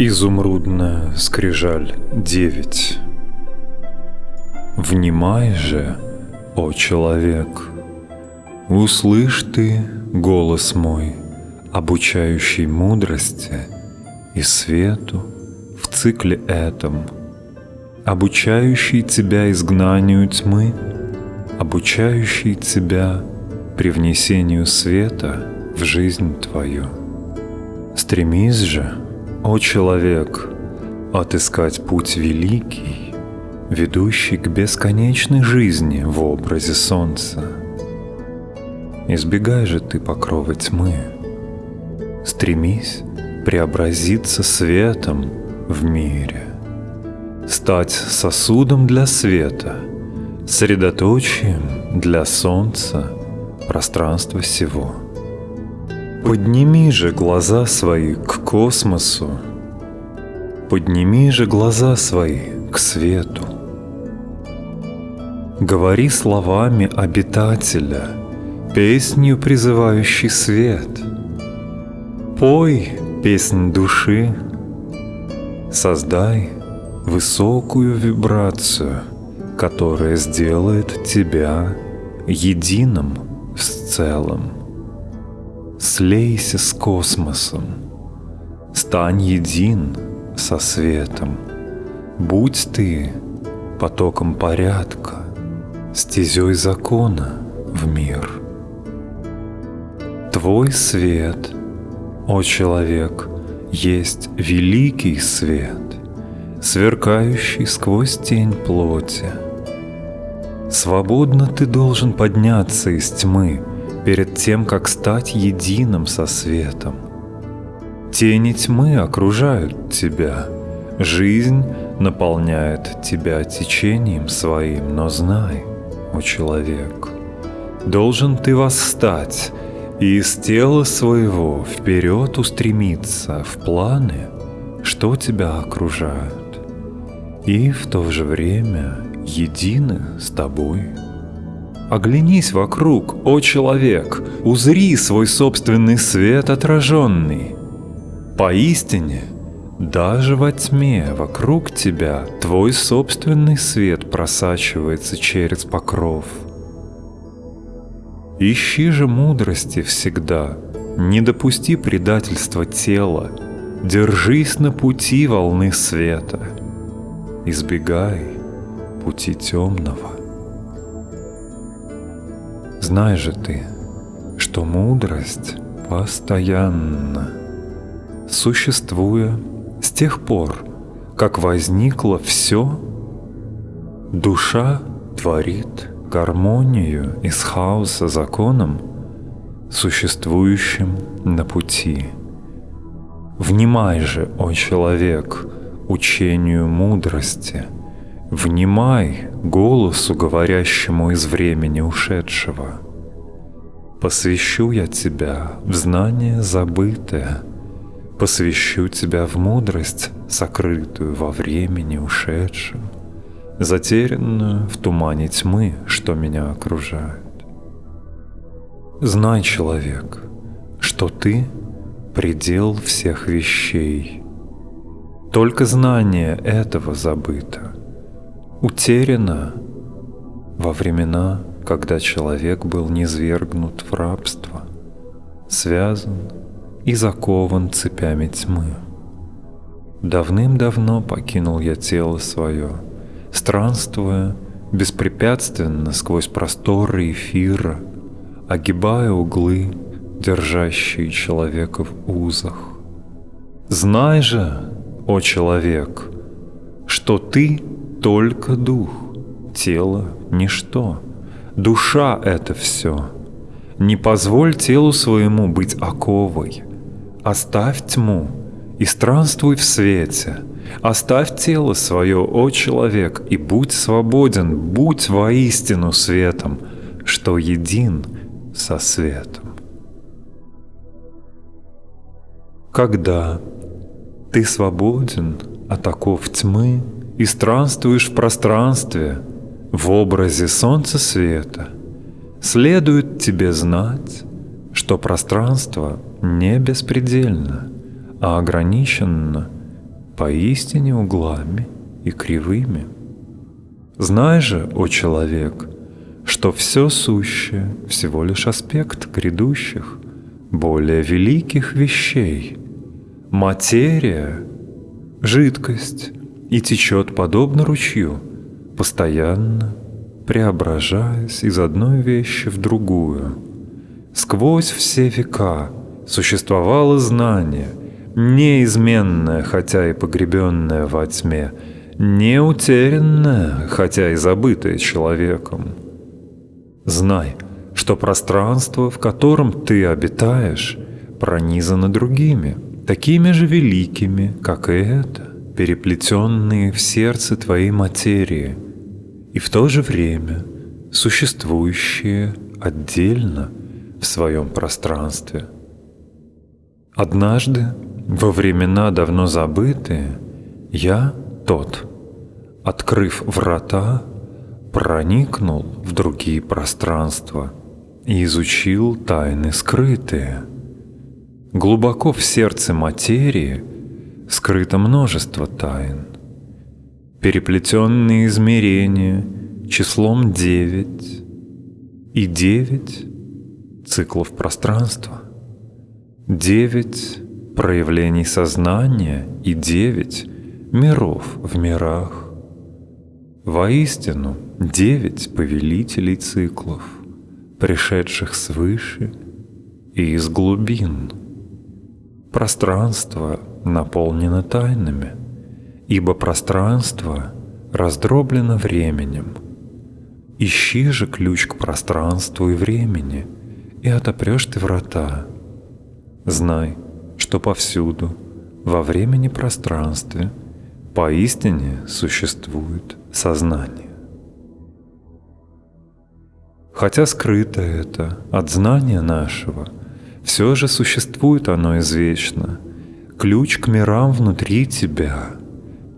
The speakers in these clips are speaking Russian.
Изумрудная скрижаль 9 Внимай же, о человек, Услышь ты голос мой, Обучающий мудрости и свету В цикле этом, Обучающий тебя изгнанию тьмы, Обучающий тебя привнесению света в жизнь твою. Стремись же, о человек, отыскать путь великий, ведущий к бесконечной жизни в образе солнца. Избегай же ты покрова тьмы, стремись преобразиться светом в мире, стать сосудом для света, средоточием для солнца пространства всего. Подними же глаза свои к космосу, подними же глаза свои к свету. Говори словами обитателя, песнью призывающий свет. Пой песнь души, создай высокую вибрацию, которая сделает тебя единым с целым. Слейся с космосом, стань един со светом. Будь ты потоком порядка, стезей закона в мир. Твой свет, о человек, есть великий свет, сверкающий сквозь тень плоти. Свободно ты должен подняться из тьмы — перед тем, как стать единым со светом. Тени тьмы окружают тебя, жизнь наполняет тебя течением своим, но знай, о человек, должен ты восстать и из тела своего вперед устремиться в планы, что тебя окружают, и в то же время едины с тобой. Оглянись вокруг, о человек, узри свой собственный свет отраженный. Поистине, даже во тьме вокруг тебя твой собственный свет просачивается через покров. Ищи же мудрости всегда, не допусти предательства тела, держись на пути волны света, избегай пути темного. Знай же ты, что мудрость постоянно, существуя с тех пор, как возникло все, душа творит гармонию из хаоса законом, существующим на пути. Внимай же, о человек, учению мудрости — Внимай голосу, говорящему из времени ушедшего. Посвящу я тебя в знание забытое, Посвящу тебя в мудрость, сокрытую во времени ушедшем, Затерянную в тумане тьмы, что меня окружает. Знай, человек, что ты — предел всех вещей. Только знание этого забыто — утеряна во времена, когда человек был низвергнут в рабство, связан и закован цепями тьмы. Давным-давно покинул я тело свое, странствуя беспрепятственно сквозь просторы эфира, огибая углы, держащие человека в узах. Знай же, о человек, что ты только дух, тело — ничто, душа — это все. Не позволь телу своему быть оковой. Оставь тьму и странствуй в свете. Оставь тело свое, о человек, и будь свободен, будь воистину светом, что един со светом. Когда ты свободен от оков тьмы, и странствуешь в пространстве в образе солнца света, следует тебе знать, что пространство не беспредельно, а ограничено поистине углами и кривыми. Знай же, о человек, что все сущее всего лишь аспект грядущих, более великих вещей. Материя — жидкость и течет подобно ручью, постоянно преображаясь из одной вещи в другую. Сквозь все века существовало знание, неизменное, хотя и погребенное во тьме, не утерянное, хотя и забытое человеком. Знай, что пространство, в котором ты обитаешь, пронизано другими, такими же великими, как и это, переплетенные в сердце твоей материи, и в то же время существующие отдельно в своем пространстве. Однажды, во времена давно забытые, я тот, открыв врата, проникнул в другие пространства и изучил тайны скрытые. Глубоко в сердце материи скрыто множество тайн. Переплетенные измерения числом девять и девять циклов пространства, девять проявлений сознания и девять миров в мирах. Воистину, девять повелителей циклов, пришедших свыше и из глубин. Пространство наполнено тайнами, ибо пространство раздроблено временем. Ищи же ключ к пространству и времени, и отопрешь ты врата. Знай, что повсюду, во времени пространстве, поистине существует сознание. Хотя скрыто это от знания нашего, все же существует оно извечно. Ключ к мирам внутри тебя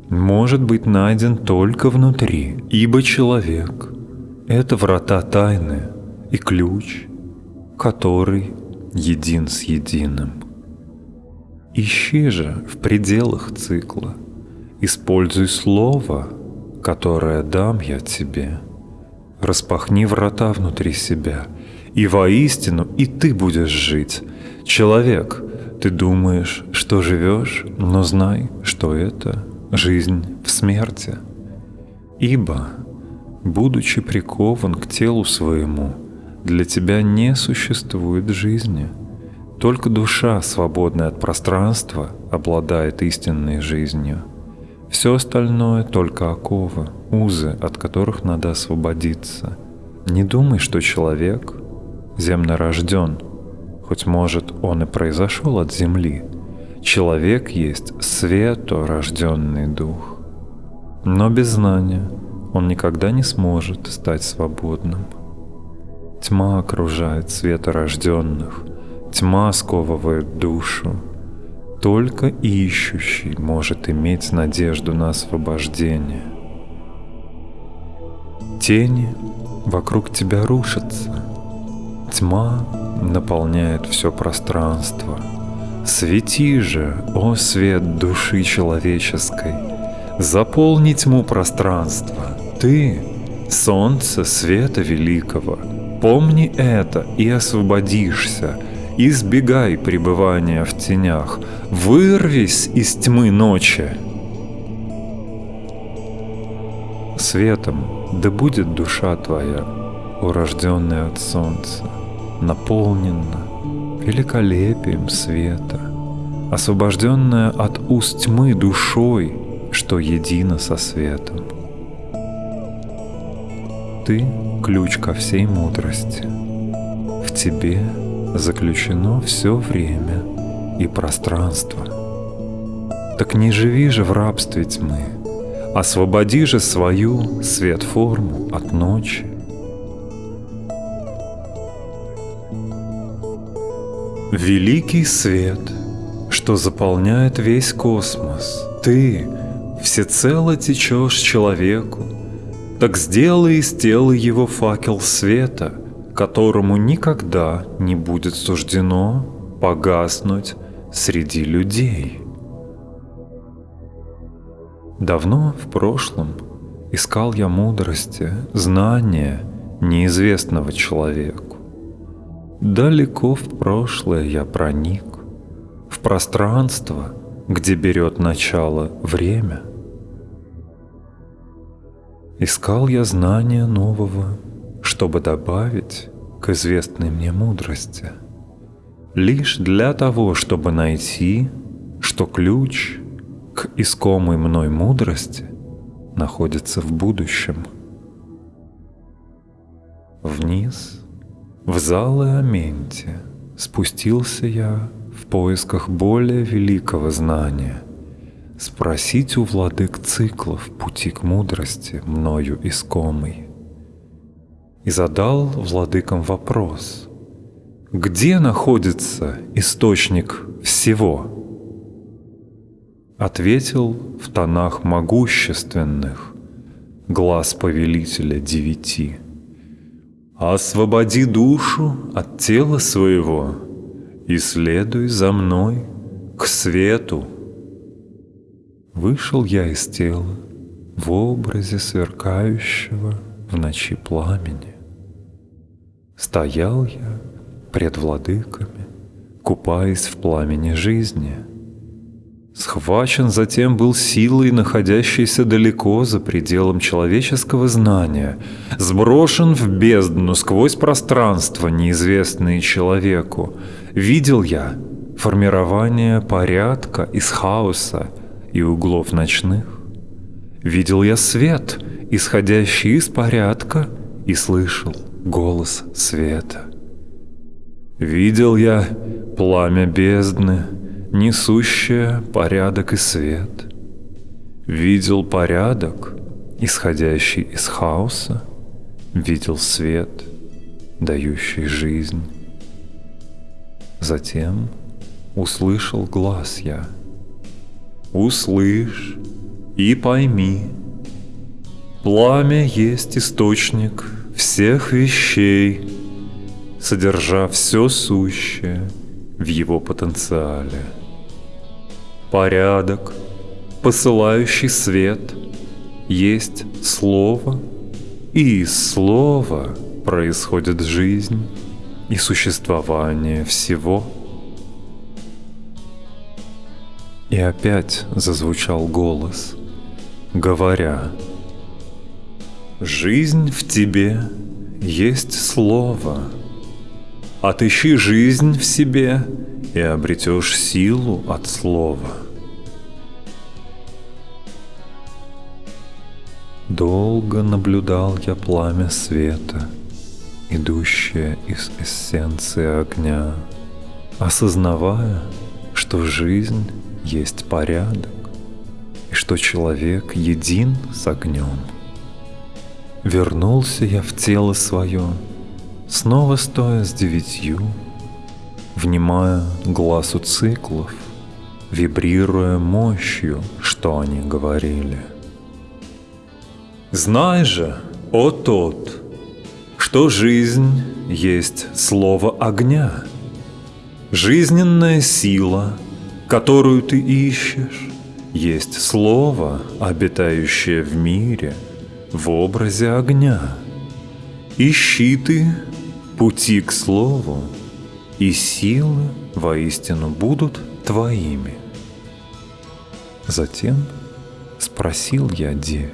может быть найден только внутри, ибо человек — это врата тайны и ключ, который един с единым. Ищи же в пределах цикла, используй слово — которое дам я тебе. Распахни врата внутри себя, и воистину и ты будешь жить. Человек, ты думаешь, что живешь, но знай, что это жизнь в смерти. Ибо, будучи прикован к телу своему, для тебя не существует жизни. Только душа, свободная от пространства, обладает истинной жизнью. Все остальное только оковы, узы, от которых надо освободиться. Не думай, что человек земно рожден, хоть может он и произошел от земли. Человек есть светорожденный дух. Но без знания он никогда не сможет стать свободным. Тьма окружает светорожденных, тьма сковывает душу, только ищущий может иметь надежду на освобождение. Тени вокруг тебя рушатся. Тьма наполняет все пространство. Свети же, о свет души человеческой, заполни тьму пространства. Ты — солнце света великого. Помни это и освободишься — избегай пребывания в тенях, вырвись из тьмы ночи. Светом да будет душа твоя, урожденная от солнца, наполнена великолепием света, освобожденная от уст тьмы душой, что едино со светом. Ты — ключ ко всей мудрости. В тебе — заключено все время и пространство. Так не живи же в рабстве тьмы, освободи же свою свет-форму от ночи. Великий свет, что заполняет весь космос, ты всецело течешь человеку, так сделай из тела его факел света — которому никогда не будет суждено погаснуть среди людей. Давно в прошлом искал я мудрости, знания неизвестного человеку. Далеко в прошлое я проник, в пространство, где берет начало время. Искал я знания нового, чтобы добавить к известной мне мудрости, лишь для того, чтобы найти, что ключ к искомой мной мудрости находится в будущем. Вниз, в залы Аменти, спустился я в поисках более великого знания, спросить у владык циклов пути к мудрости, мною искомой. И задал владыкам вопрос, где находится источник всего? Ответил в тонах могущественных глаз повелителя девяти. Освободи душу от тела своего и следуй за мной к свету. Вышел я из тела в образе сверкающего в ночи пламени. Стоял я пред владыками, купаясь в пламени жизни — Схвачен затем был силой, находящейся далеко за пределом человеческого знания, сброшен в бездну сквозь пространство, неизвестное человеку. Видел я формирование порядка из хаоса и углов ночных. Видел я свет, исходящий из порядка, и слышал голос света. Видел я пламя бездны, несущая порядок и свет. Видел порядок, исходящий из хаоса, видел свет, дающий жизнь. Затем услышал глаз я. Услышь и пойми, пламя есть источник всех вещей, содержа все сущее в его потенциале порядок, посылающий свет, есть слово, и из слова происходит жизнь и существование всего. И опять зазвучал голос, говоря, «Жизнь в тебе есть слово. Отыщи жизнь в себе и обретешь силу от слова. Долго наблюдал я пламя света, идущее из эссенции огня, осознавая, что жизнь есть порядок и что человек един с огнем. Вернулся я в тело свое, снова стоя с девятью внимая глазу циклов, вибрируя мощью, что они говорили. Знай же, о тот, что жизнь есть слово огня, жизненная сила, которую ты ищешь, есть слово, обитающее в мире, в образе огня. Ищи ты пути к слову, и силы воистину будут твоими. Затем спросил я девять.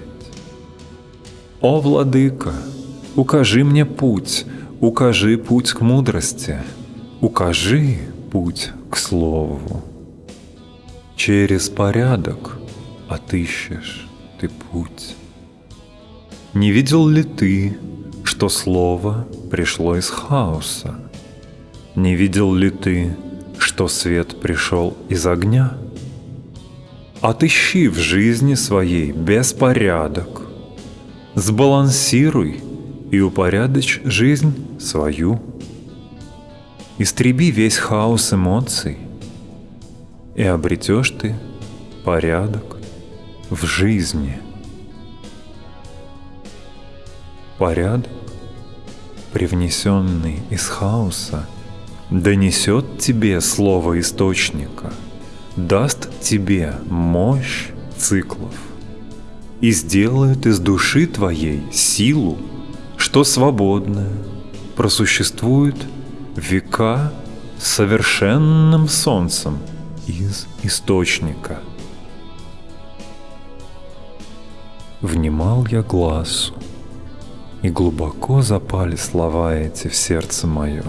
«О, владыка, укажи мне путь, укажи путь к мудрости, укажи путь к слову. Через порядок отыщешь ты путь. Не видел ли ты, что слово пришло из хаоса? Не видел ли ты, что свет пришел из огня? Отыщи в жизни своей беспорядок. Сбалансируй и упорядочь жизнь свою. Истреби весь хаос эмоций, и обретешь ты порядок в жизни. Порядок, привнесенный из хаоса – донесет тебе слово источника, даст тебе мощь циклов и сделает из души твоей силу, что свободная, просуществует века совершенным солнцем из источника. Внимал я глазу, и глубоко запали слова эти в сердце мое.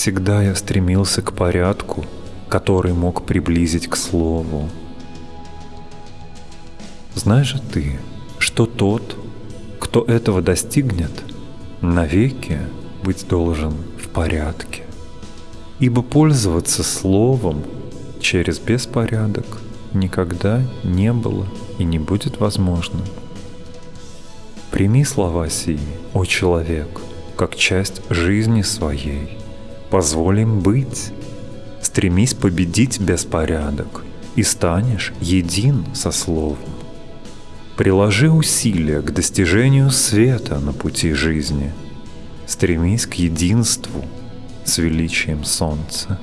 Всегда я стремился к порядку, который мог приблизить к слову. Знаешь же ты, что тот, кто этого достигнет, навеки быть должен в порядке. Ибо пользоваться словом через беспорядок никогда не было и не будет возможным. Прими слова сии, о человек, как часть жизни своей. Позволь им быть. Стремись победить беспорядок, и станешь един со словом. Приложи усилия к достижению света на пути жизни. Стремись к единству с величием солнца.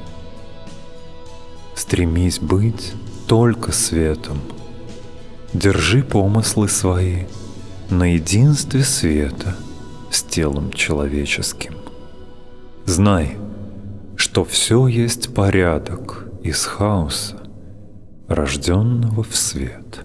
Стремись быть только светом. Держи помыслы свои на единстве света с телом человеческим. Знай, что все есть порядок из хаоса, рожденного в свет –